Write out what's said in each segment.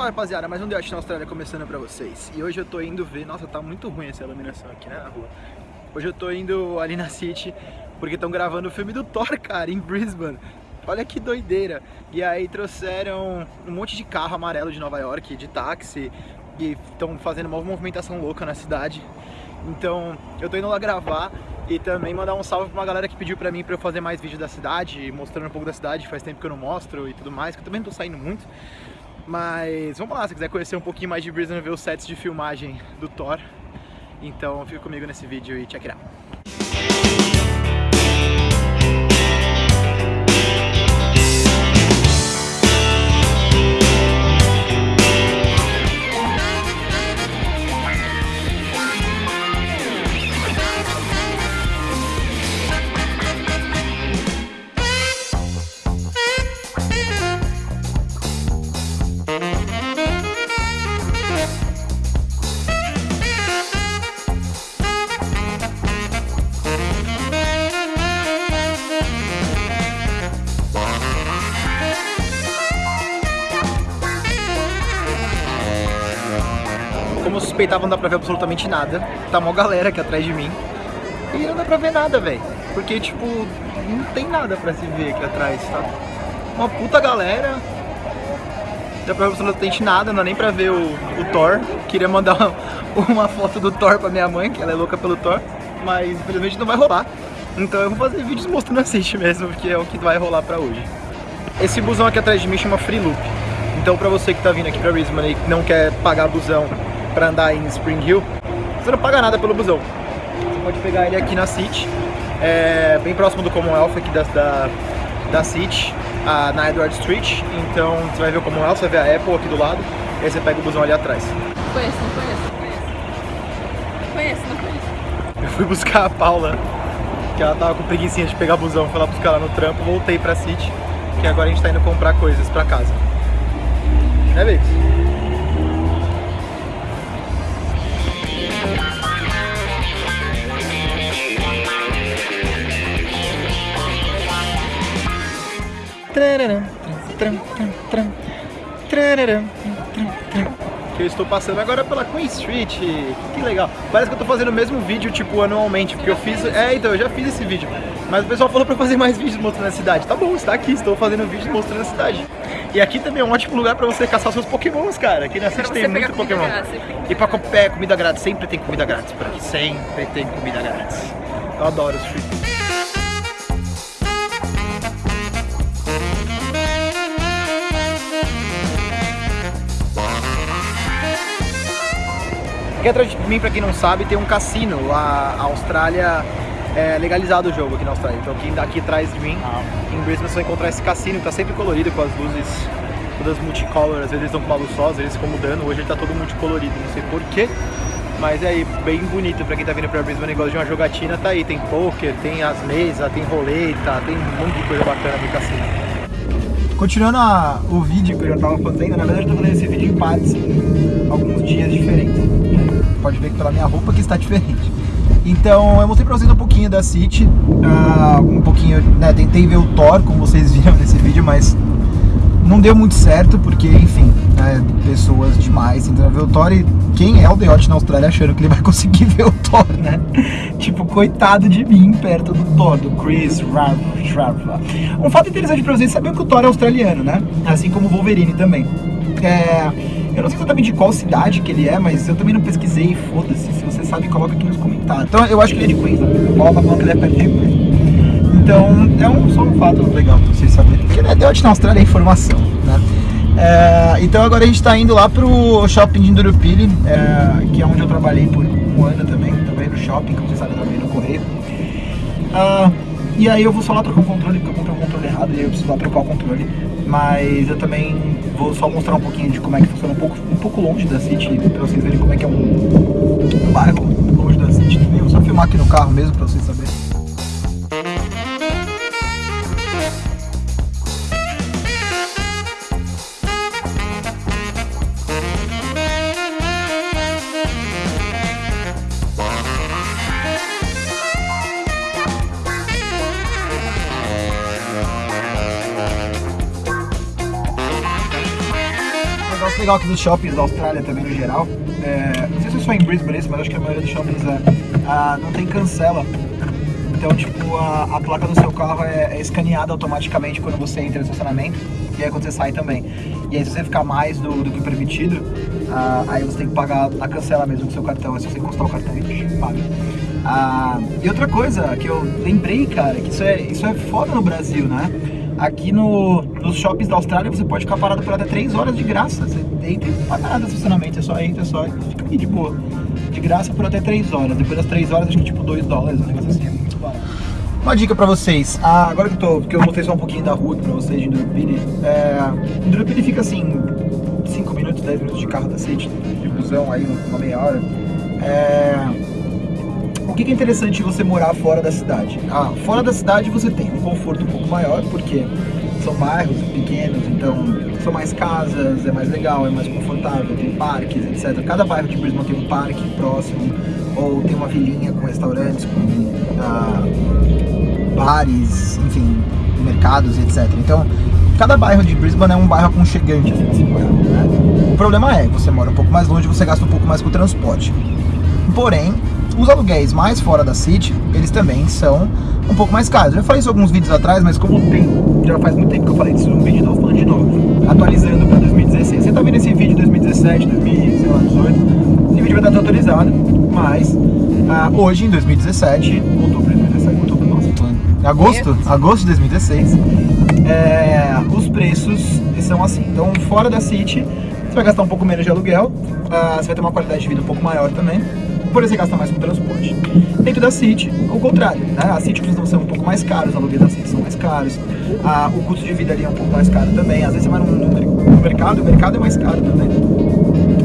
Fala rapaziada, mais um The Watch na Austrália começando pra vocês. E hoje eu tô indo ver, nossa tá muito ruim essa iluminação aqui né, na rua. Hoje eu tô indo ali na City porque estão gravando o filme do Thor, cara, em Brisbane. Olha que doideira. E aí trouxeram um monte de carro amarelo de Nova York, de táxi E estão fazendo uma movimentação louca na cidade. Então eu tô indo lá gravar e também mandar um salve pra uma galera que pediu pra mim pra eu fazer mais vídeos da cidade, mostrando um pouco da cidade, faz tempo que eu não mostro e tudo mais, que eu também não tô saindo muito. Mas vamos lá, se quiser conhecer um pouquinho mais de Brisbane, ver os sets de filmagem do Thor. Então fica comigo nesse vídeo e check it out. Como eu suspeitava, não dá pra ver absolutamente nada. Tá uma galera aqui atrás de mim. E não dá pra ver nada, velho. Porque, tipo, não tem nada pra se ver aqui atrás, tá? Uma puta galera. Não dá pra ver absolutamente nada, não dá nem pra ver o, o Thor. Queria mandar uma, uma foto do Thor pra minha mãe, que ela é louca pelo Thor. Mas, infelizmente, não vai rolar. Então eu vou fazer vídeos mostrando a City mesmo, porque é o que vai rolar pra hoje. Esse busão aqui atrás de mim chama Free Loop. Então pra você que tá vindo aqui pra Brisbane e não quer pagar busão pra andar em Spring Hill, você não paga nada pelo busão. Você pode pegar ele aqui na City, é, bem próximo do Commonwealth aqui da, da, da City, a, na Edward Street. Então você vai ver o Commonwealth, você vai ver a Apple aqui do lado, e aí você pega o busão ali atrás. Conheço, não conheço, não conheço. Conheço, não conheço. Eu fui buscar a Paula, que ela tava com preguiça de pegar busão, fui lá buscar ela no trampo, voltei pra City, que agora a gente tá indo comprar coisas pra casa. Né, Bix? Que eu estou passando agora pela Queen Street. Que legal. Parece que eu tô fazendo o mesmo vídeo, tipo, anualmente, porque eu fiz... É, então, eu já fiz esse vídeo. Mas o pessoal falou pra fazer mais vídeos mostrando a cidade. Tá bom, está aqui, estou fazendo vídeo mostrando a cidade. E aqui também é um ótimo lugar pra você caçar seus pokémons, cara. Aqui na City tem muito pokémon. E pra comer comida grátis, sempre tem comida grátis por aqui. Sempre tem comida grátis. Eu adoro os free Aqui atrás de mim, pra quem não sabe, tem um cassino. A Austrália é legalizado o jogo aqui na Austrália. Então aqui, aqui atrás de mim, em Brisbane, você vai encontrar esse cassino que tá sempre colorido com as luzes todas multicolor. Às vezes eles estão com uma luz só, às vezes ficam mudando. Hoje ele tá todo multicolorido, não sei porquê. Mas é aí, bem bonito pra quem tá vindo pra Brisbane e gosta de uma jogatina, tá aí. Tem poker, tem as mesas, tem roleta, tem um monte de coisa bacana no cassino. Continuando a, o vídeo que eu já tava fazendo, na verdade eu tô fazendo esse vídeo em partes, alguns dias diferentes. Pode ver pela minha roupa que está diferente. Então eu mostrei pra vocês um pouquinho da City, uh, um pouquinho, né, tentei ver o Thor, como vocês viram nesse vídeo, mas não deu muito certo, porque, enfim, né, pessoas demais tentando ver o Thor e quem é o Deote na Austrália achando que ele vai conseguir ver o Thor, né? tipo, coitado de mim perto do Thor, do Chris Rava. Um fato interessante pra vocês saber que o Thor é australiano, né? Assim como o Wolverine também. É, eu não sei exatamente de qual cidade que ele é, mas eu também não pesquisei, foda-se. Se você sabe, coloca aqui nos comentários. Então eu acho que ele é de Queensland. O Paulo tá falando que ele é perto de Queensland. Então é um, só um fato legal pra vocês saberem. Porque né, Deote na Austrália é informação, né? É, então agora a gente está indo lá pro shopping de Indurupili, é, que é onde eu trabalhei por um ano também, também no shopping, como vocês sabem, também no correio. Ah, e aí eu vou só lá trocar o controle, porque eu comprei o controle errado e eu preciso lá trocar o controle. Mas eu também vou só mostrar um pouquinho de como é que funciona um pouco, um pouco longe da City, pra vocês verem como é que é um, um bairro longe da City também. Vou só filmar aqui no carro mesmo pra vocês saberem. Legal aqui dos shoppings da Austrália também no geral, é, não sei se é só em Brisbane mas acho que a maioria dos shoppings é, ah, não tem cancela. Então, tipo, a, a placa do seu carro é, é, escaneada automaticamente quando você entra no estacionamento e aí quando você sai também. E aí se você ficar mais do, do que permitido, ah, aí você tem que pagar na cancela mesmo com seu cartão, é se você encostar o cartão e paga. Ah, e outra coisa que eu lembrei, cara, que isso é, isso é foda no Brasil, né? Aqui no, nos shoppings da Austrália você pode ficar parado por até 3 horas de graça. Você entra e não paga nada estacionamento, você só entra só e fica aqui de boa. De graça por até 3 horas. Depois das 3 horas, acho que tipo 2 dólares, um negócio assim. É muito barato. Uma dica pra vocês, ah, agora que eu, tô, que eu mostrei só um pouquinho da rua pra vocês de Indurupini, é, Indurupini fica assim, 5 minutos, 10 minutos de carro da City, de busão aí, uma meia hora. É, o que é interessante você morar fora da cidade? Ah, fora da cidade você tem um conforto um pouco maior, porque são bairros pequenos, então são mais casas, é mais legal, é mais confortável, tem parques, etc. Cada bairro de Brisbane tem um parque próximo, ou tem uma vilinha com restaurantes, com ah, bares, enfim, mercados, etc. Então, cada bairro de Brisbane é um bairro aconchegante, assim, assim, né? O problema é, você mora um pouco mais longe, você gasta um pouco mais com o transporte. Porém, os aluguéis mais fora da City, eles também são um pouco mais caros. Eu já falei isso alguns vídeos atrás, mas como tem, já faz muito tempo que eu falei disso no vídeo, então eu falando de novo, atualizando para 2016. Você tá vendo esse vídeo de 2017, 2018, esse vídeo vai estar atualizado, mas ah, hoje, em 2017, outubro de 2017, outubro, nossa, agosto, agosto de 2016, é, os preços são assim. Então, fora da City, você vai gastar um pouco menos de aluguel, ah, você vai ter uma qualidade de vida um pouco maior também, por você gasta mais com transporte. Dentro da City, o contrário, né? A City costuma ser um pouco mais caro, os aluguéis da City são mais caros, ah, o custo de vida ali é um pouco mais caro também. Às vezes você vai no, no mercado, o mercado é mais caro também.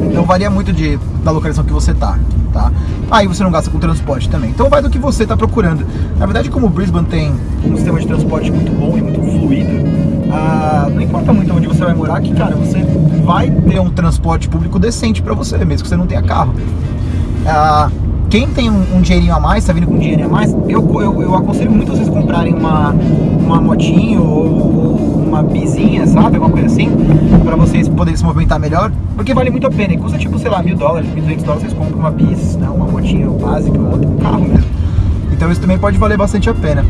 Então varia muito de, da localização que você tá, tá? Aí você não gasta com transporte também. Então vai do que você está procurando. Na verdade, como Brisbane tem um sistema de transporte muito bom e muito fluido, ah, não importa muito onde você vai morar, que cara, você vai ter um transporte público decente para você, mesmo que você não tenha carro. Ah, quem tem um, um, dinheirinho a mais, tá vindo com um dinheirinho a mais, eu, eu, eu aconselho muito vocês comprarem uma, uma motinho ou, uma bizinha, sabe? Alguma coisa assim, pra vocês poderem se movimentar melhor, porque vale muito a pena. E custa tipo, sei lá, mil dólares, mil duzentos dólares, vocês compram uma bis, né? uma motinha básica, outro carro mesmo. Então isso também pode valer bastante a pena.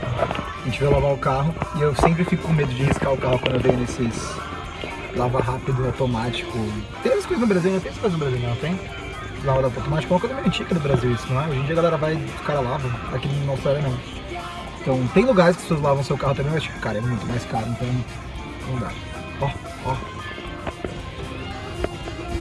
A gente vai lavar o carro e eu sempre fico com medo de riscar o carro quando eu venho nesses lava rápido, automático. Tem as coisas no Brasil, não tem as coisas no Brasil, não tem? Lava automática é uma coisa meio antiga do Brasil isso, não é? Hoje em dia a galera vai, os caras lavam, aqui no Austrália não. Então tem lugares que as pessoas lavam seu carro também, mas cara, é muito mais caro, então não dá. Ó, ó.